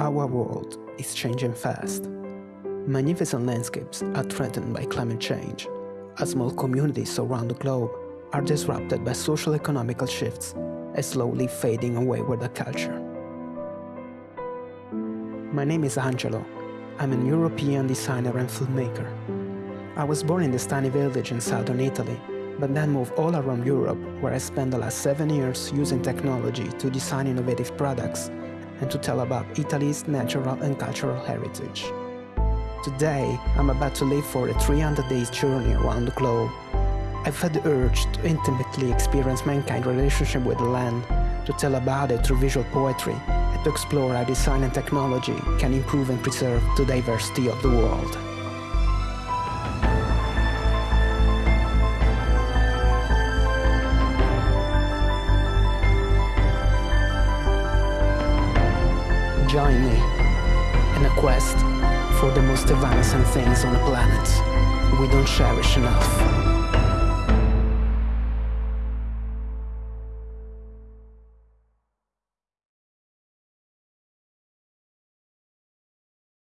Our world is changing fast. Magnificent landscapes are threatened by climate change, as small communities around the globe are disrupted by social economical shifts and slowly fading away with the culture. My name is Angelo. I'm an European designer and filmmaker. I was born in this tiny village in southern Italy, but then moved all around Europe where I spent the last seven years using technology to design innovative products and to tell about Italy's natural and cultural heritage. Today, I'm about to leave for a 300 days journey around the globe. I've had the urge to intimately experience mankind's relationship with the land, to tell about it through visual poetry, and to explore how design and technology can improve and preserve the diversity of the world. Join me in a quest for the most evanescent things on the planet we don't cherish enough.